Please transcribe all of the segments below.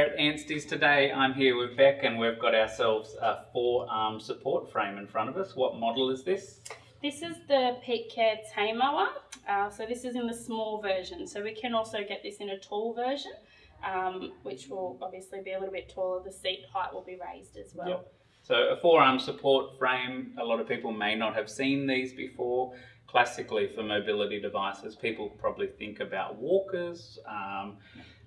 At Anstey's today I'm here with Beck and we've got ourselves a forearm support frame in front of us. What model is this? This is the Peak Care Tamer uh, so this is in the small version. So we can also get this in a tall version, um, which will obviously be a little bit taller. The seat height will be raised as well. Yep. So a forearm support frame, a lot of people may not have seen these before. Classically for mobility devices, people probably think about walkers, um,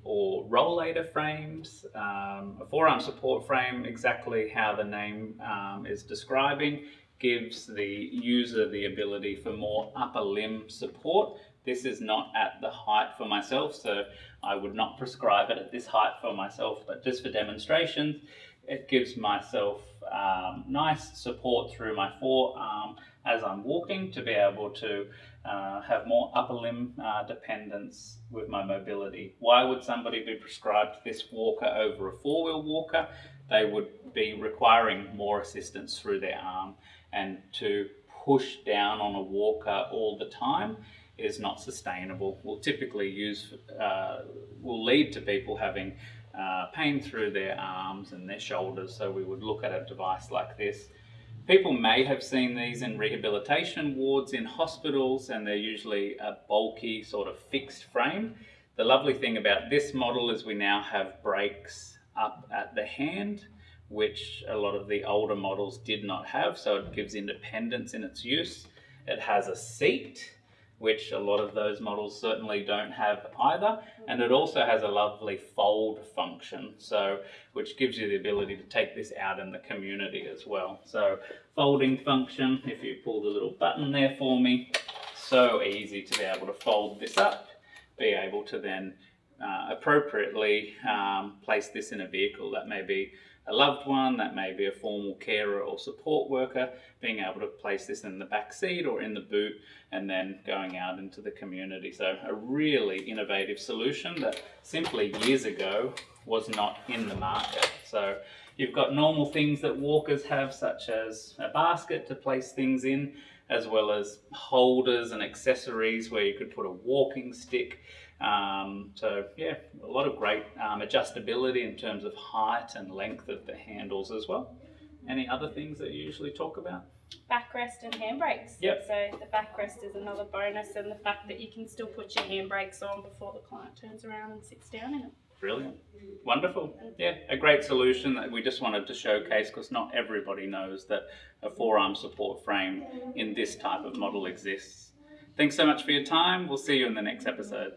or rollator frames. Um, a forearm support frame, exactly how the name um, is describing, gives the user the ability for more upper limb support. This is not at the height for myself, so I would not prescribe it at this height for myself, but just for demonstrations, it gives myself um, nice support through my forearm as I'm walking to be able to uh, have more upper limb uh, dependence with my mobility. Why would somebody be prescribed this walker over a four-wheel walker? They would be requiring more assistance through their arm and to push down on a walker all the time is not sustainable. Will typically use, uh, will lead to people having uh, pain through their arms and their shoulders. So we would look at a device like this People may have seen these in rehabilitation wards in hospitals and they're usually a bulky sort of fixed frame. The lovely thing about this model is we now have brakes up at the hand which a lot of the older models did not have so it gives independence in its use. It has a seat which a lot of those models certainly don't have either. And it also has a lovely fold function, so which gives you the ability to take this out in the community as well. So folding function, if you pull the little button there for me, so easy to be able to fold this up, be able to then uh, appropriately um, place this in a vehicle that may be a loved one, that may be a formal carer or support worker, being able to place this in the back seat or in the boot and then going out into the community. So a really innovative solution that simply years ago was not in the market. So you've got normal things that walkers have such as a basket to place things in as well as holders and accessories where you could put a walking stick um, so yeah, a lot of great um, adjustability in terms of height and length of the handles as well. Any other things that you usually talk about? Backrest and handbrakes. Yep. So the backrest is another bonus and the fact that you can still put your handbrakes on before the client turns around and sits down in it. Brilliant. Wonderful. Yeah, a great solution that we just wanted to showcase because not everybody knows that a forearm support frame in this type of model exists. Thanks so much for your time. We'll see you in the next episode.